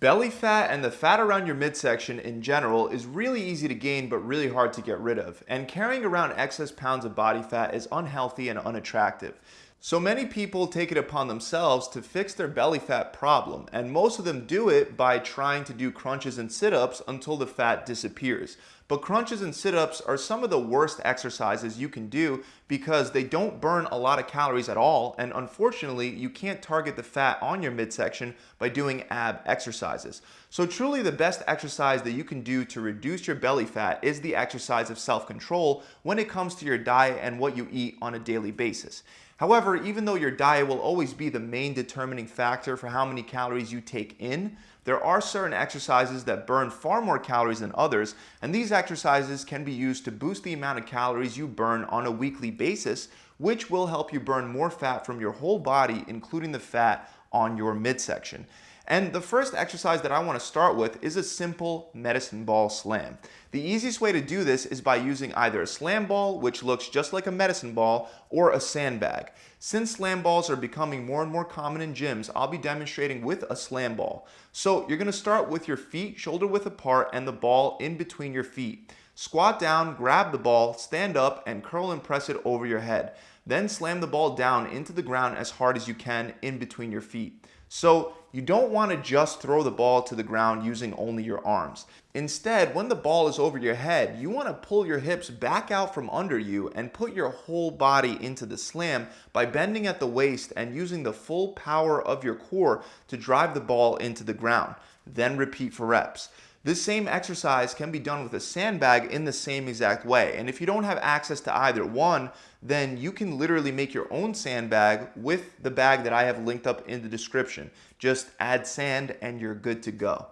Belly fat and the fat around your midsection in general is really easy to gain but really hard to get rid of. And carrying around excess pounds of body fat is unhealthy and unattractive. So many people take it upon themselves to fix their belly fat problem, and most of them do it by trying to do crunches and sit-ups until the fat disappears. But crunches and sit-ups are some of the worst exercises you can do because they don't burn a lot of calories at all, and unfortunately, you can't target the fat on your midsection by doing ab exercises. So truly the best exercise that you can do to reduce your belly fat is the exercise of self-control when it comes to your diet and what you eat on a daily basis. However, even though your diet will always be the main determining factor for how many calories you take in, there are certain exercises that burn far more calories than others, and these exercises can be used to boost the amount of calories you burn on a weekly basis, which will help you burn more fat from your whole body, including the fat on your midsection. And the first exercise that I want to start with is a simple medicine ball slam. The easiest way to do this is by using either a slam ball, which looks just like a medicine ball, or a sandbag. Since slam balls are becoming more and more common in gyms, I'll be demonstrating with a slam ball. So you're going to start with your feet shoulder width apart and the ball in between your feet. Squat down, grab the ball, stand up, and curl and press it over your head. Then slam the ball down into the ground as hard as you can in between your feet. So you don't want to just throw the ball to the ground using only your arms. Instead, when the ball is over your head, you want to pull your hips back out from under you and put your whole body into the slam by bending at the waist and using the full power of your core to drive the ball into the ground. Then repeat for reps. This same exercise can be done with a sandbag in the same exact way. And if you don't have access to either one, then you can literally make your own sandbag with the bag that I have linked up in the description. Just add sand and you're good to go.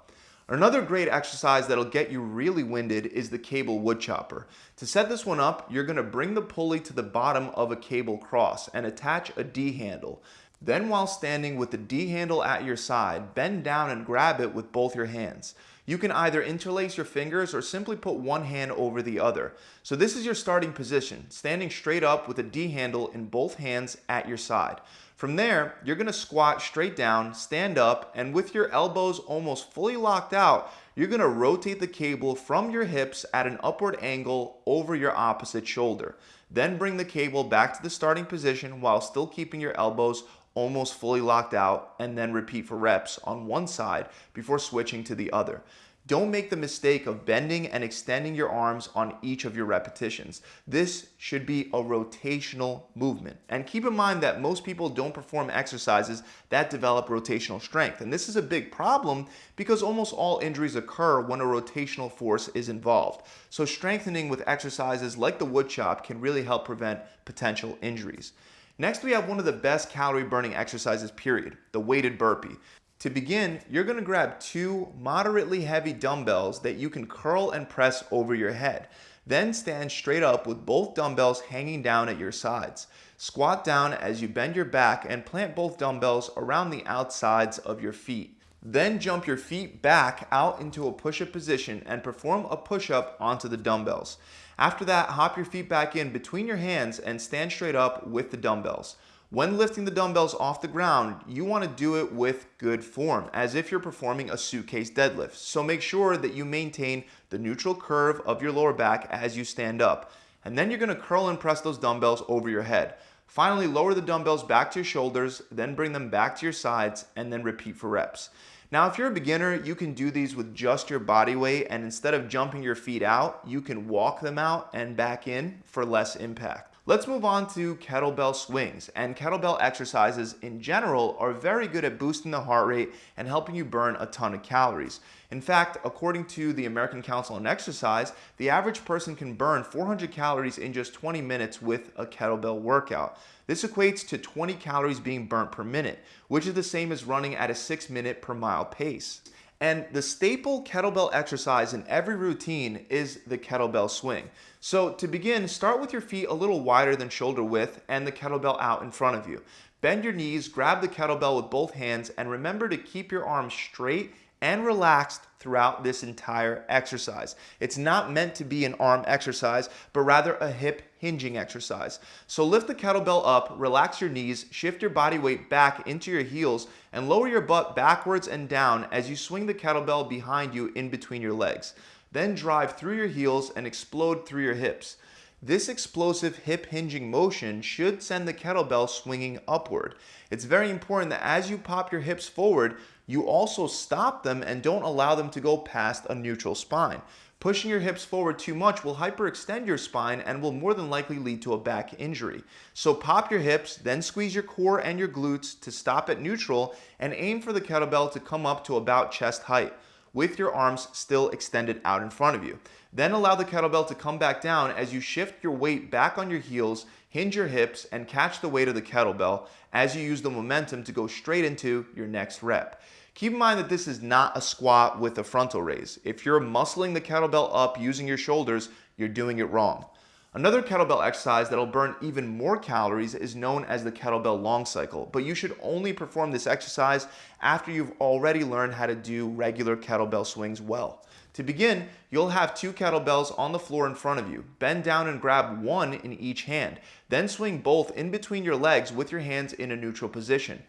Another great exercise that'll get you really winded is the cable wood chopper. To set this one up, you're gonna bring the pulley to the bottom of a cable cross and attach a D handle. Then while standing with the D handle at your side, bend down and grab it with both your hands. You can either interlace your fingers or simply put one hand over the other. So this is your starting position, standing straight up with a D handle in both hands at your side. From there, you're gonna squat straight down, stand up, and with your elbows almost fully locked out, you're gonna rotate the cable from your hips at an upward angle over your opposite shoulder. Then bring the cable back to the starting position while still keeping your elbows almost fully locked out, and then repeat for reps on one side before switching to the other. Don't make the mistake of bending and extending your arms on each of your repetitions. This should be a rotational movement. And keep in mind that most people don't perform exercises that develop rotational strength. And this is a big problem because almost all injuries occur when a rotational force is involved. So strengthening with exercises like the wood chop can really help prevent potential injuries. Next, we have one of the best calorie burning exercises period, the weighted burpee. To begin, you're gonna grab two moderately heavy dumbbells that you can curl and press over your head. Then stand straight up with both dumbbells hanging down at your sides. Squat down as you bend your back and plant both dumbbells around the outsides of your feet. Then jump your feet back out into a push-up position and perform a push-up onto the dumbbells. After that, hop your feet back in between your hands and stand straight up with the dumbbells. When lifting the dumbbells off the ground, you want to do it with good form, as if you're performing a suitcase deadlift. So make sure that you maintain the neutral curve of your lower back as you stand up. And then you're going to curl and press those dumbbells over your head. Finally, lower the dumbbells back to your shoulders, then bring them back to your sides, and then repeat for reps. Now, if you're a beginner, you can do these with just your body weight, and instead of jumping your feet out, you can walk them out and back in for less impact. Let's move on to kettlebell swings. And kettlebell exercises in general are very good at boosting the heart rate and helping you burn a ton of calories. In fact, according to the American Council on Exercise, the average person can burn 400 calories in just 20 minutes with a kettlebell workout. This equates to 20 calories being burnt per minute, which is the same as running at a 6 minute per mile pace. And the staple kettlebell exercise in every routine is the kettlebell swing. So to begin, start with your feet a little wider than shoulder width and the kettlebell out in front of you. Bend your knees, grab the kettlebell with both hands, and remember to keep your arms straight and relaxed throughout this entire exercise. It's not meant to be an arm exercise, but rather a hip hinging exercise. So lift the kettlebell up, relax your knees, shift your body weight back into your heels, and lower your butt backwards and down as you swing the kettlebell behind you in between your legs. Then drive through your heels and explode through your hips. This explosive hip hinging motion should send the kettlebell swinging upward. It's very important that as you pop your hips forward, you also stop them and don't allow them to go past a neutral spine. Pushing your hips forward too much will hyperextend your spine and will more than likely lead to a back injury. So pop your hips, then squeeze your core and your glutes to stop at neutral and aim for the kettlebell to come up to about chest height with your arms still extended out in front of you. Then allow the kettlebell to come back down as you shift your weight back on your heels, hinge your hips, and catch the weight of the kettlebell as you use the momentum to go straight into your next rep. Keep in mind that this is not a squat with a frontal raise. If you're muscling the kettlebell up using your shoulders, you're doing it wrong. Another kettlebell exercise that'll burn even more calories is known as the kettlebell long cycle, but you should only perform this exercise after you've already learned how to do regular kettlebell swings well. To begin, you'll have two kettlebells on the floor in front of you. Bend down and grab one in each hand. Then swing both in between your legs with your hands in a neutral position.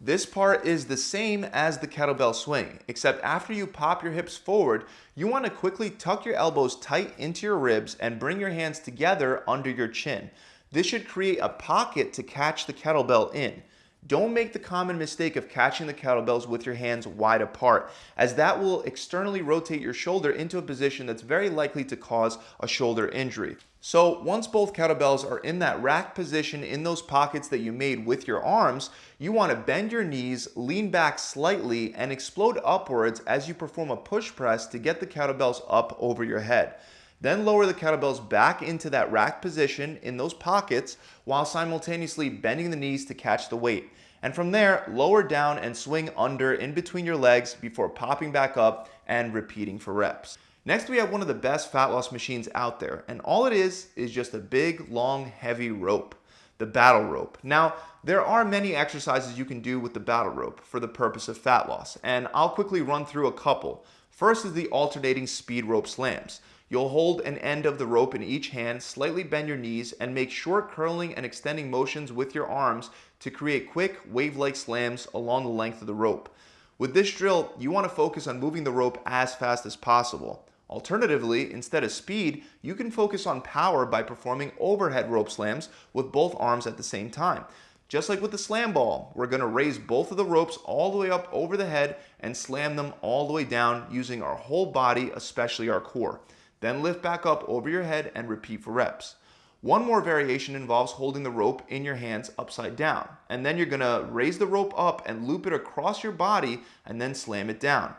This part is the same as the kettlebell swing, except after you pop your hips forward, you want to quickly tuck your elbows tight into your ribs and bring your hands together under your chin. This should create a pocket to catch the kettlebell in. Don't make the common mistake of catching the kettlebells with your hands wide apart, as that will externally rotate your shoulder into a position that's very likely to cause a shoulder injury. So once both kettlebells are in that rack position in those pockets that you made with your arms, you want to bend your knees, lean back slightly, and explode upwards as you perform a push press to get the kettlebells up over your head. Then lower the kettlebells back into that rack position in those pockets while simultaneously bending the knees to catch the weight. And from there, lower down and swing under in between your legs before popping back up and repeating for reps. Next, we have one of the best fat loss machines out there, and all it is is just a big, long, heavy rope, the battle rope. Now, there are many exercises you can do with the battle rope for the purpose of fat loss, and I'll quickly run through a couple. First is the alternating speed rope slams. You'll hold an end of the rope in each hand, slightly bend your knees, and make short curling and extending motions with your arms to create quick wave-like slams along the length of the rope. With this drill, you want to focus on moving the rope as fast as possible. Alternatively, instead of speed, you can focus on power by performing overhead rope slams with both arms at the same time. Just like with the slam ball, we're going to raise both of the ropes all the way up over the head and slam them all the way down using our whole body, especially our core. Then lift back up over your head and repeat for reps. One more variation involves holding the rope in your hands upside down. And then you're gonna raise the rope up and loop it across your body and then slam it down.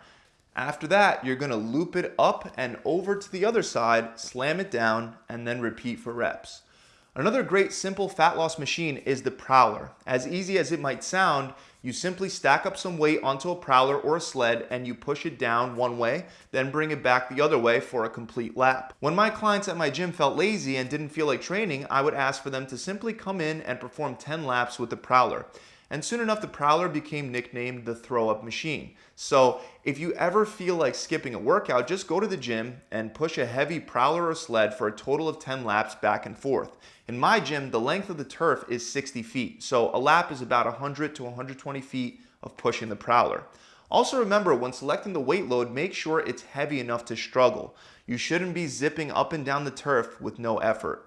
After that, you're gonna loop it up and over to the other side, slam it down, and then repeat for reps. Another great simple fat loss machine is the Prowler. As easy as it might sound, you simply stack up some weight onto a prowler or a sled and you push it down one way, then bring it back the other way for a complete lap. When my clients at my gym felt lazy and didn't feel like training, I would ask for them to simply come in and perform 10 laps with the prowler and soon enough the Prowler became nicknamed the throw up machine. So if you ever feel like skipping a workout, just go to the gym and push a heavy Prowler or sled for a total of 10 laps back and forth. In my gym, the length of the turf is 60 feet, so a lap is about 100 to 120 feet of pushing the Prowler. Also remember, when selecting the weight load, make sure it's heavy enough to struggle. You shouldn't be zipping up and down the turf with no effort.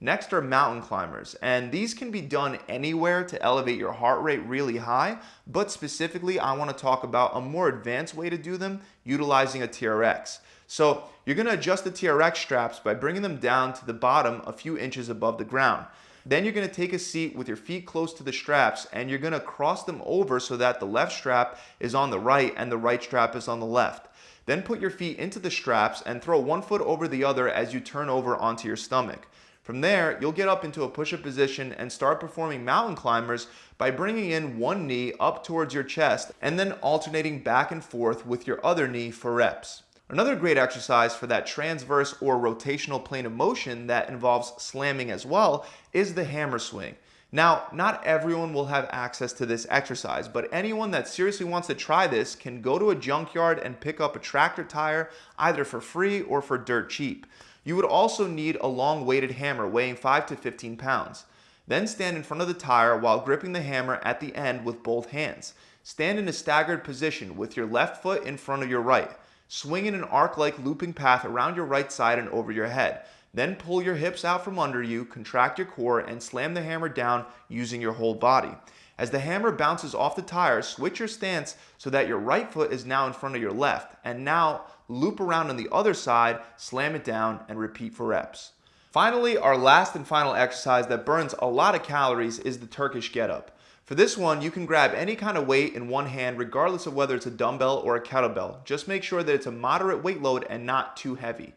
Next are mountain climbers, and these can be done anywhere to elevate your heart rate really high, but specifically I wanna talk about a more advanced way to do them utilizing a TRX. So you're gonna adjust the TRX straps by bringing them down to the bottom a few inches above the ground. Then you're gonna take a seat with your feet close to the straps and you're gonna cross them over so that the left strap is on the right and the right strap is on the left. Then put your feet into the straps and throw one foot over the other as you turn over onto your stomach. From there, you'll get up into a push-up position and start performing mountain climbers by bringing in one knee up towards your chest and then alternating back and forth with your other knee for reps. Another great exercise for that transverse or rotational plane of motion that involves slamming as well is the hammer swing. Now, not everyone will have access to this exercise, but anyone that seriously wants to try this can go to a junkyard and pick up a tractor tire either for free or for dirt cheap. You would also need a long weighted hammer weighing 5 to 15 pounds. Then stand in front of the tire while gripping the hammer at the end with both hands. Stand in a staggered position with your left foot in front of your right. Swing in an arc-like looping path around your right side and over your head. Then pull your hips out from under you, contract your core, and slam the hammer down using your whole body. As the hammer bounces off the tire, switch your stance so that your right foot is now in front of your left. And now loop around on the other side, slam it down, and repeat for reps. Finally, our last and final exercise that burns a lot of calories is the Turkish getup. For this one, you can grab any kind of weight in one hand regardless of whether it's a dumbbell or a kettlebell. Just make sure that it's a moderate weight load and not too heavy.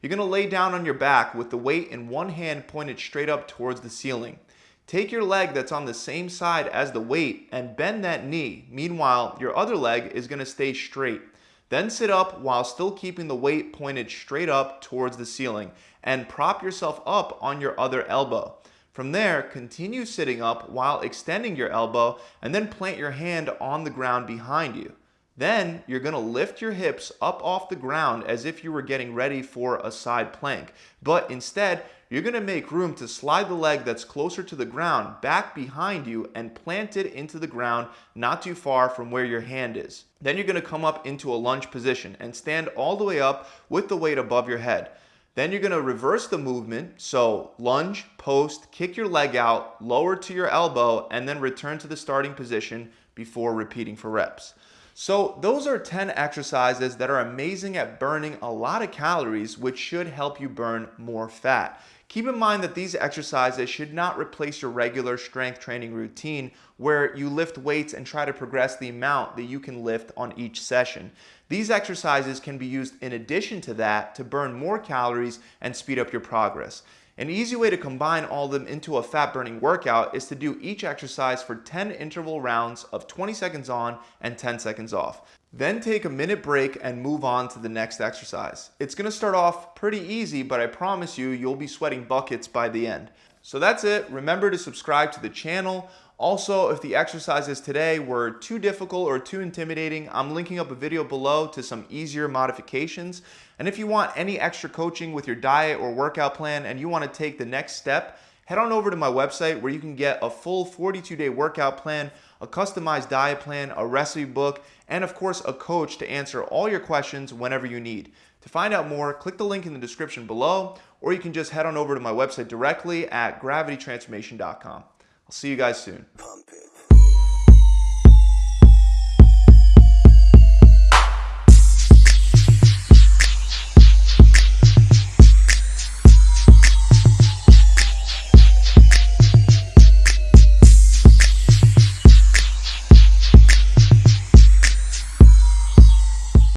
You're going to lay down on your back with the weight in one hand pointed straight up towards the ceiling. Take your leg that's on the same side as the weight and bend that knee. Meanwhile, your other leg is going to stay straight. Then sit up while still keeping the weight pointed straight up towards the ceiling and prop yourself up on your other elbow. From there, continue sitting up while extending your elbow and then plant your hand on the ground behind you. Then you're going to lift your hips up off the ground as if you were getting ready for a side plank. But instead, you're going to make room to slide the leg that's closer to the ground back behind you and plant it into the ground not too far from where your hand is. Then you're going to come up into a lunge position and stand all the way up with the weight above your head. Then you're going to reverse the movement. So lunge, post, kick your leg out, lower to your elbow, and then return to the starting position before repeating for reps. So those are 10 exercises that are amazing at burning a lot of calories, which should help you burn more fat. Keep in mind that these exercises should not replace your regular strength training routine where you lift weights and try to progress the amount that you can lift on each session. These exercises can be used in addition to that to burn more calories and speed up your progress. An easy way to combine all of them into a fat burning workout is to do each exercise for 10 interval rounds of 20 seconds on and 10 seconds off. Then take a minute break and move on to the next exercise. It's gonna start off pretty easy, but I promise you, you'll be sweating buckets by the end. So that's it. Remember to subscribe to the channel. Also, if the exercises today were too difficult or too intimidating, I'm linking up a video below to some easier modifications. And if you want any extra coaching with your diet or workout plan and you want to take the next step, head on over to my website where you can get a full 42 day workout plan, a customized diet plan, a recipe book, and of course a coach to answer all your questions whenever you need. To find out more, click the link in the description below, or you can just head on over to my website directly at gravitytransformation.com. I'll see you guys soon.